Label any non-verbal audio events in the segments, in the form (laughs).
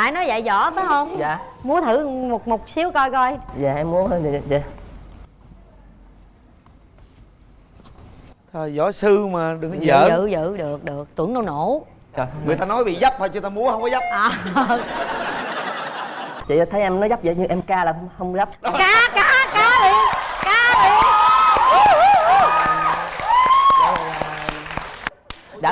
Tại nói dạy võ phải không? dạ. Múa thử một một xíu coi coi. Dạ em muốn dạ, dạ. Thôi võ sư mà đừng có giỡn. dự dự được được. Tưởng đâu nổ. Trời, Người ta nói bị dấp thôi chứ ta múa không có dấp. À, chị thấy em nói dấp vậy như em ca là không, không dấp. Cá cá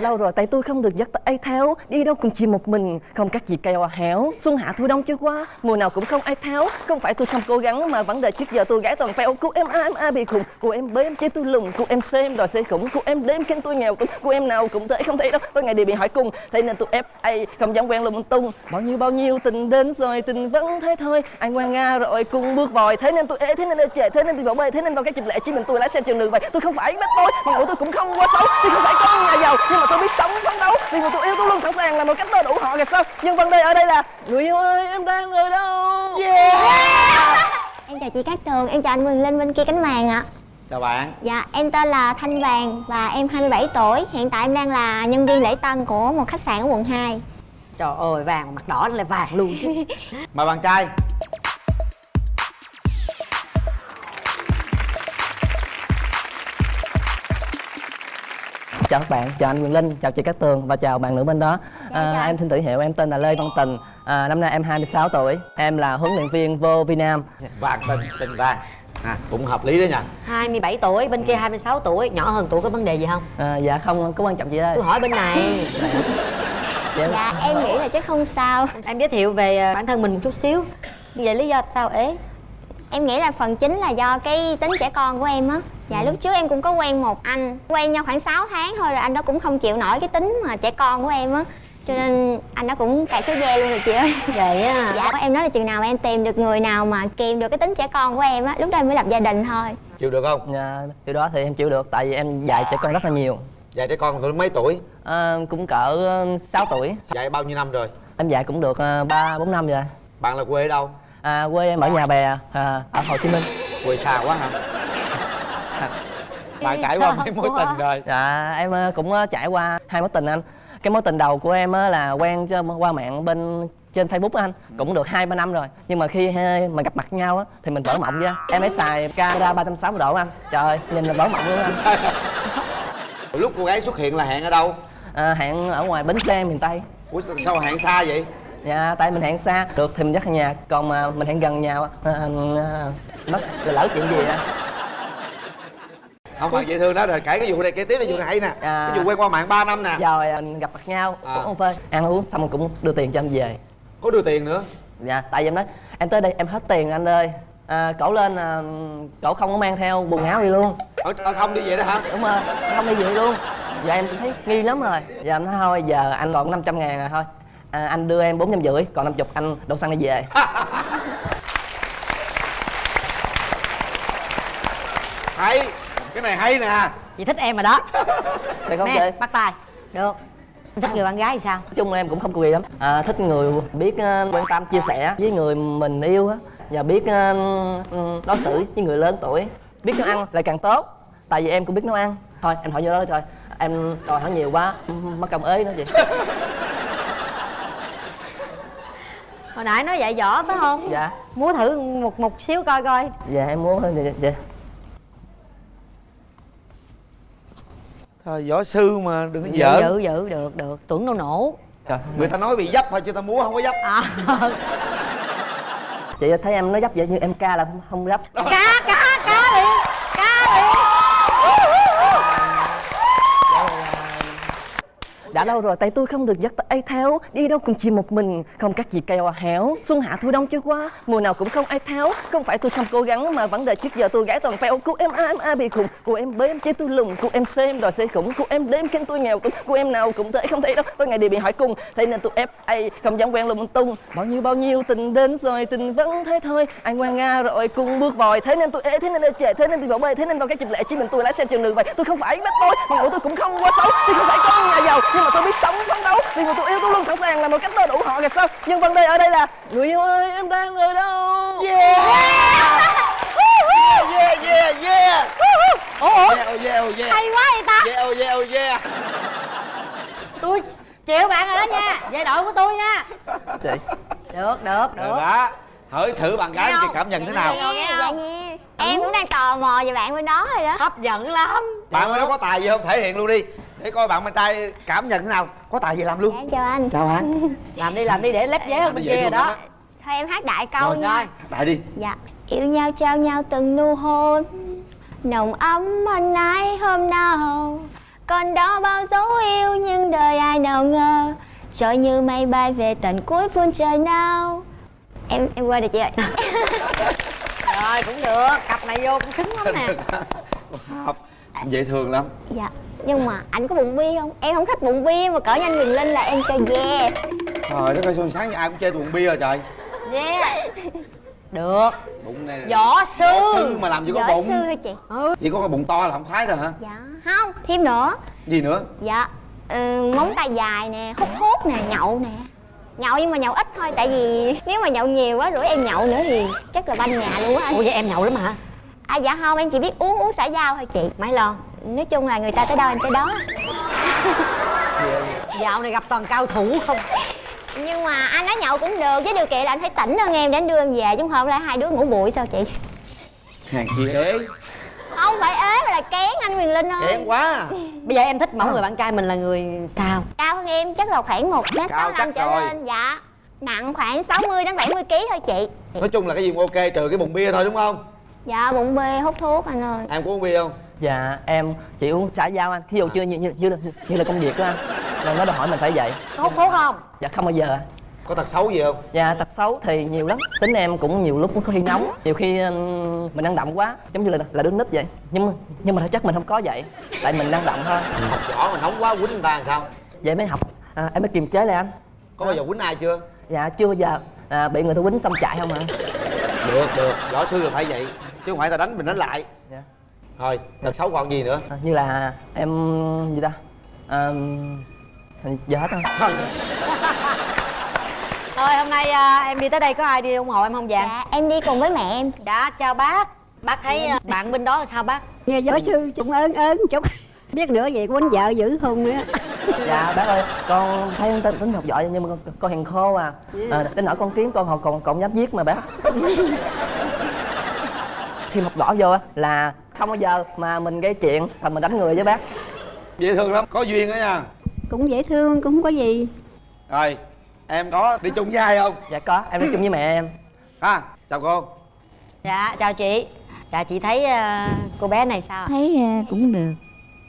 lâu rồi tay tôi không được dắt tay theo đi đâu cũng chỉ một mình, không các gì keo héo xuân hạ thu đông chưa qua, mùa nào cũng không ai tháo. Không phải tôi không cố gắng, mà vấn đề trước giờ tôi gái toàn phèo cô em a em a bị khùng, cô em b em chế tôi lùng cô em xem đòi xây khủng, cô em đếm khen tôi nghèo cũng cô em nào cũng thế không thấy đâu, tôi ngày đi bị hỏi cùng. Thế nên tôi fa không dám quen lung tung. Bao nhiêu bao nhiêu tình đến rồi, tình vẫn thế thôi. Anh ngoan nga rồi cùng bước vòi. Thế nên tôi ế thế nên tôi chề, thế nên tôi bỏ bê, thế nên vào cái dịp lễ chỉ mình tôi lái xe trường đường vậy tôi không phải bắt tôi, mà ngủ tôi cũng không quá xấu tôi không phải con nhà giàu, nhưng mà tôi biết sống phấn đấu. Vì mà tôi yêu tôi luôn sẵn sàng là một cách đầy đủ họ kìa sao? Nhưng vấn đề ở đây là người yêu ơi em đang ở đâu? Em chào chị Cát Tường, em chào anh Quỳnh Linh bên kia cánh màn ạ. Chào bạn. Dạ, em tên là Thanh Vàng và em 27 tuổi. Hiện tại em đang là nhân viên lễ tân của một khách sạn ở quận 2 Trời ơi vàng mặt đỏ là vàng luôn chứ. (laughs) Mời bạn trai chào các bạn chào anh Quyền Linh chào chị Cát Tường và chào bạn nữ bên đó. Dạ, à, em xin tự hiệu em tên là Lê Văn Tình. À, năm nay em 26 tuổi em là huấn luyện viên vô Việt Nam Vàng tình, tình vàng. À, Cũng hợp lý đó nha. 27 tuổi, bên kia 26 tuổi Nhỏ hơn tuổi có vấn đề gì không? à, dạ không có quan trọng gì đây. Tôi hỏi bên này. (laughs) Dạ, Dạ, em nghĩ là chắc không sao. Em giới thiệu về à, bản thân mình một chút xíu. Vậy lý do sao ế? Em nghĩ là phần chính là do cái tính trẻ con của em á. Dạ, lúc trước em cũng có quen một anh Quen nhau khoảng 6 tháng thôi rồi anh đó cũng không chịu nổi cái tính mà trẻ con của em á. Cho nên anh đó cũng cài số ve luôn rồi chị ơi. (laughs) Vậy á Dạ, em nói là chừng nào em tìm được người nào mà kìm được cái tính trẻ con của em á Lúc đó em mới lập gia đình thôi. Chịu được không? dạ, điều đó thì em chịu được tại vì em dạy trẻ con rất là nhiều. Dạy trẻ con tuổi mấy tuổi? à, cũng cỡ ờ, 6 tuổi. Dạy bao nhiêu năm rồi? em dạy cũng được ờ, ba bốn năm rồi. Bạn là quê ở đâu? À, quê em ở nhà bè à, ở Hồ Chí Minh. Quê xa quá hả? Bạn trải qua mấy mối tình rồi. Dạ em ờ, cũng ờ, trải qua hai mối tình anh. Cái mối tình đầu của em á là quen qua mạng bên trên Facebook anh. Cũng được hai ba năm rồi. Nhưng mà khi mà gặp mặt nhau á thì mình vỡ mộng ra em ấy xài camera 360 độ anh. Trời ơi nhìn là vỡ mộng luôn anh. Lúc cô gái xuất hiện là hẹn ở đâu? à, hẹn ở ngoài bến xe miền tây. Ủa sao hẹn xa vậy? Dạ tại mình hẹn xa. Được thì mình dắt nhà. Còn mà mình hẹn gần nhà à, à, mất. Là lỡ chuyện gì á? Không bạn dễ thương đó. Rồi kể cái vụ này kể tiếp cái vụ này hay nè. À. Cái vụ quen qua mạng 3 năm nè. Rồi à, gặp mặt nhau. À. uống phê. Ăn uống xong cũng đưa tiền cho em về. Có đưa tiền nữa? Dạ tại vì em nói em tới đây em hết tiền anh ơi. À, cậu lên à, cậu không có mang theo quần áo gì luôn. Ở, ở không đi vậy đó hả? đúng rồi không đi gì luôn. Dạ em thấy nghi lắm rồi. Dạ em nói thôi giờ anh còn 500 ngàn rồi thôi à, anh đưa em bốn trăm rưỡi còn 50 anh đổ xăng đi về. (laughs) Hay Cái này hay nè. Chị thích em rồi đó. (laughs) Thì không Nè, chơi bắt tay. Được. Em thích người bạn gái thì sao? nói chung là em cũng không có gì lắm. À, thích người biết ờ, quan tâm chia sẻ với người mình yêu á. Và biết ừ, đối xử với người lớn tuổi. Biết nấu ăn lại càng tốt tại vì em cũng biết nấu ăn. Thôi em hỏi vô đó thôi. Em đòi hỏi nhiều quá mất công ế nữa chị (laughs) Hồi nãy nói dạy võ phải không? dạ. Múa thử một một xíu coi coi. Dạ em muốn dạ, dạ. Thôi võ sư mà đừng có giỡn. dự dự được được. Tưởng đâu nổ. Trời, Người ta nói bị dấp thôi chứ ta múa không có dấp. À, (laughs) chị thấy em nói dấp vậy như em ca là không, không dấp. Cá cá đã lâu rồi tay tôi không được dắt tay theo đi đâu cũng chỉ một mình, không các gì kêu héo xuân hạ thu đông chưa qua, mùa nào cũng không ai tháo. Không phải tôi không cố gắng, mà vấn đề trước giờ tôi gái toàn phèo. Cô em a em a bị khùng, cô em B em chế tôi lùng cô em xem đòi xây khủng, cô em đêm khen tôi nghèo cũng cô em nào cũng thế không thấy đâu, tôi ngày đều bị hỏi cùng. Thế nên tôi fa không dám quen lung tung. Bao nhiêu bao nhiêu tình đến rồi, tình vẫn thế thôi. Anh ngoan nga rồi cùng bước vòi. Thế nên tôi ế, thế nên tôi trẻ thế nên tôi bỏ bê, thế nên vào cái dịp lễ chỉ mình tôi lái xe trường đường vậy. Tôi không phải bắt tôi, mà ngủ tôi cũng không quá xấu tôi không phải con nhà giàu, nhưng mà tôi biết sống phấn đấu. Vì mà tôi yêu tôi luôn sẵn sàng là một cách đầy đủ họ kìa sao? Nhưng vấn đề ở đây là người yêu ơi em đang ở đâu? Yeah. Yeah yeah yeah Ủa ủa Yeah oh yeah oh yeah hay quá vậy ta. Yeah oh yeah oh yeah. Tôi chịu bạn rồi đó nha. Về đội của tôi nha. Chị. Được được được được. đó. Hỏi thử bạn gái không? cảm nhận thế nào? Nghe dạ nghe em cũng đang tò mò về bạn bên đó rồi đó. Hấp dẫn lắm. Bạn bên đó có tài gì không? Thể hiện luôn đi để coi bạn bên trai cảm nhận thế nào. Có tài gì làm dạ luôn em chào anh. Chào bạn. (laughs) Làm đi làm đi để lép vé hơn bên kia đó. lắm thôi em hát đại câu Rồi, nha. rồi. Đại đi. Dạ yêu nhau trao nhau từng nụ hôn. Nồng ấm hơn ai hôm nào. Còn đó bao dấu yêu nhưng đời ai nào ngờ. Rồi như mây bay về tận cuối phương trời nào. Em em quên được chị ơi (laughs) rồi cũng được. Cặp này vô cũng xứng lắm nè. (laughs) Hợp dễ thương lắm. Dạ. Nhưng mà anh có bụng bia không? Em không thích bụng bia mà cỡ như anh Quyền Linh là em cho yeah trời đất ơi sao sáng ai cũng chơi bụng bia rồi trời? Yeah được. Bụng này võ sư võ sư. mà làm gì có võ bụng. sư hả chị? Chỉ có cái bụng to là không khoái thôi hả? Dạ không. Thêm nữa. Gì nữa? Dạ ừ, móng tay dài nè hút thuốc nè nhậu nè. Nhậu nhưng mà nhậu ít thôi tại vì nếu mà nhậu nhiều quá rủ em nhậu nữa thì chắc là banh nhà luôn á anh. Ủa vậy em nhậu lắm hả à dạ không em chỉ biết uống uống xả dao thôi chị. Mấy lon nói chung là người ta tới đâu em tới đó. (laughs) Dạo này gặp toàn cao thủ không? Nhưng mà anh nói nhậu cũng được với điều kiện là anh phải tỉnh hơn em để anh đưa em về chứ không là hai đứa ngủ bụi sao chị? Hàng kia ế. Không phải ế mà là kén anh Quyền Linh ơi. Kén quá. Bây giờ em thích mẫu người bạn trai mình là người sao? Cao hơn em chắc là khoảng một mét sáu chắc trở rồi. lên dạ. Nặng khoảng 60 đến 70 kg thôi chị. Nói chung là cái gì cũng ok trừ cái bụng bia thôi đúng không dạ bụng bê hút thuốc anh ơi. Em có uống bia không? Dạ em chỉ uống xã giao anh. Thí dụ chưa như, như, như, là, như là công việc đó anh. Là nó đòi hỏi mình phải vậy. Có hút thuốc không? Dạ không bao giờ. Có tật xấu gì không? Dạ tật xấu thì nhiều lắm. Tính em cũng nhiều lúc cũng có khi nóng. Nhiều khi mình năng động quá. Giống như là là đứa nít vậy. Nhưng mà, nhưng mà thật chất mình không có vậy. Tại mình năng động thôi. Học võ mà nóng quá quýnh người ta làm sao? Vậy mới học. À, Em mới kiềm chế lại anh. Có bao giờ quýnh ai chưa? Dạ chưa bao giờ. À, Bị người ta quýnh xong chạy không ạ? Được được. Võ sư là phải vậy chứ không phải ta đánh mình đánh lại. Dạ. thôi tật xấu còn gì nữa? À, Như là em gì ta? À, Giờ hết thôi. (laughs) Thôi hôm nay à, em đi tới đây có ai đi ủng hộ em không vàng? Dạ em đi cùng với mẹ em. Dạ chào bác. Bác thấy à, bạn bên đó là sao bác? Nghe giáo sư cũng ớn ớn chút. Biết nữa vậy quýnh vợ dữ không nữa Dạ bác ơi Con thấy tính, tính học giỏi nhưng mà con, con hiền khô à, à Đến nỗi con kiếm con học còn còn dám giết mà bác (laughs) Khi học võ vô á là không bao giờ mà mình gây chuyện và mình đánh người với bác. Dễ thương lắm có duyên đó nha. Cũng dễ thương cũng không có gì. Rồi em có đi chung với ai không? Dạ có em đi chung với mẹ em. Ha chào cô. Dạ chào chị. Dạ chị thấy à, cô bé này sao thấy ờ, cũng được.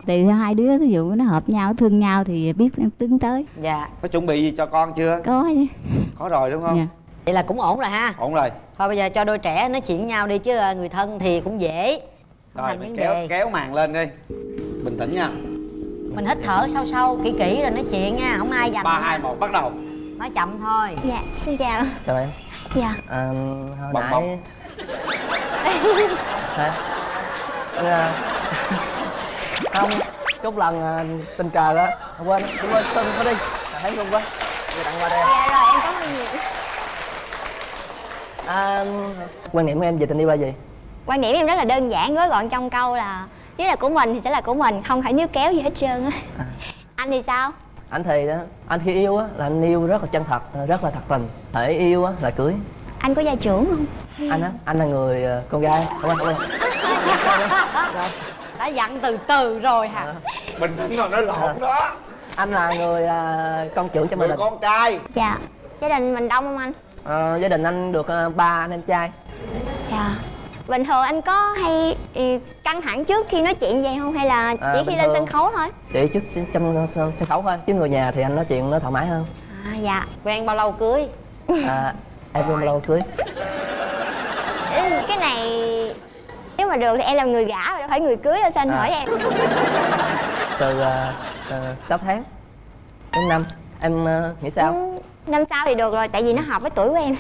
Tùy hai đứa ví dụ nó hợp nhau thương nhau thì biết tiến tới. Dạ. Có chuẩn bị gì cho con chưa? Có chứ. Có rồi đúng không? Dạ. Vậy là cũng ổn rồi ha. Ổn rồi. Thôi bây giờ cho đôi trẻ nói chuyện với nhau đi chứ à, người thân thì cũng dễ. Không rồi mình kéo đề. kéo màn lên đi. Bình tĩnh nha. Mình hít thở sâu sâu kỹ kỹ rồi nói chuyện nha không ai giành ba hai một bắt đầu. Nói chậm thôi. Dạ xin chào. Chào em. Dạ. À, Hồi Bong nãy bong. (laughs) Hả? Dạ. Không Chút lần à, tình cờ á. Quên Quên quên xin có đi. À, Thấy luôn quá. Người tặng qua đây. Dạ rồi em có ơn nhiều à, Quan niệm của em về tình yêu là gì? quan điểm em rất là đơn giản gói gọn trong câu là nếu là của mình thì sẽ là của mình không phải níu kéo gì hết trơn á. (laughs) Anh thì sao? Anh thì đó anh khi yêu á là anh yêu rất là chân thật rất là thật tình. Thể yêu á là cưới. Anh có gia trưởng không? Anh á anh là người ờ, con gái. Không anh không anh đã dặn từ từ rồi hả? Bình tĩnh rồi nói lộn đó. Anh là người ờ, con trưởng trong gia người con trai. Dạ. Gia đình mình đông không anh Ờ, gia đình anh được ờ, ba anh em trai. Dạ. Bình thường anh có hay ừ, căng thẳng trước khi nói chuyện vậy không? Hay là À, chỉ bình khi lên sân khấu thôi? Chỉ trước trong sân sân khấu thôi chứ người nhà thì anh nói chuyện nó thoải mái hơn. À dạ. Quen bao lâu cưới? À, em bao lâu cưới? Ừ, cái này nếu mà được thì em làm người gả mà đâu phải người cưới đâu sao anh À. hỏi em? Từ uh, 6 tháng đến năm em ờ, nghĩ sao? Ừ, năm sau thì được rồi tại vì nó hợp với tuổi của em.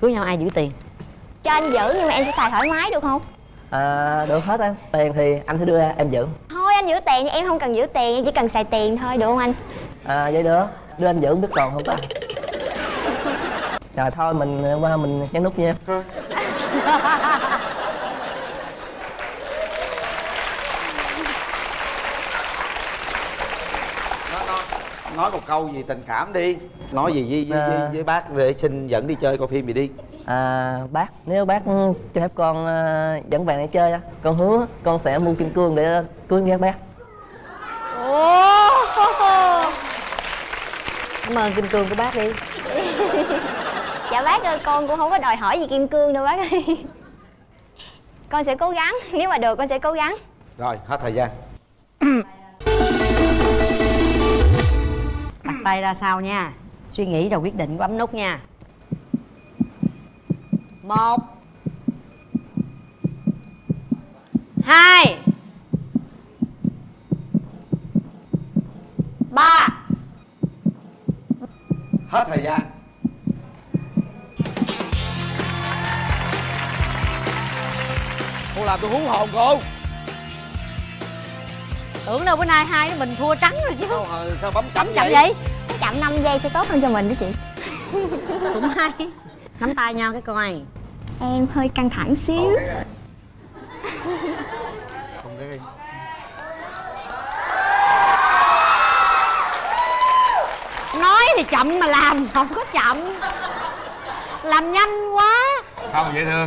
Cưới nhau ai giữ tiền? Cho anh giữ nhưng mà em sẽ xài thoải mái được không? À, được hết em tiền thì anh sẽ đưa em giữ. Thôi anh giữ tiền thì em không cần giữ tiền em chỉ cần xài tiền thôi được không anh? À, vậy được. Đưa anh giữ biết còn không ta? (laughs) Rồi thôi mình ờ, qua mình nhấn nút nha (laughs) nó nó nói một câu gì tình cảm đi. Nói gì với, với, với, À. với bác để xin dẫn đi chơi coi phim gì đi. À, bác, nếu bác cho phép con ờ, dẫn bạn này chơi á Con hứa con sẽ mua kim cương để cưới nghe bác. Cảm ơn kim cương của bác đi. (laughs) Dạ bác ơi con cũng không có đòi hỏi gì kim cương đâu bác ơi. Con sẽ cố gắng nếu mà được con sẽ cố gắng. Rồi hết thời gian (clears throat) tay ra sau nha. Suy nghĩ rồi quyết định bấm nút nha. Một. Hai. Ba. Hết thời gian. Cô làm tôi hú hồn cô. Tưởng đâu bữa nay hai đứa mình thua trắng rồi chứ. Sao, ờ, sao bấm chậm vậy? vậy chậm 5 giây sẽ tốt hơn cho mình đó chị. (laughs) Cũng hay. Nắm tay nhau cái coi. Em hơi căng thẳng xíu. Không cái nói thì chậm mà làm không có chậm. Làm nhanh quá. Không dễ thương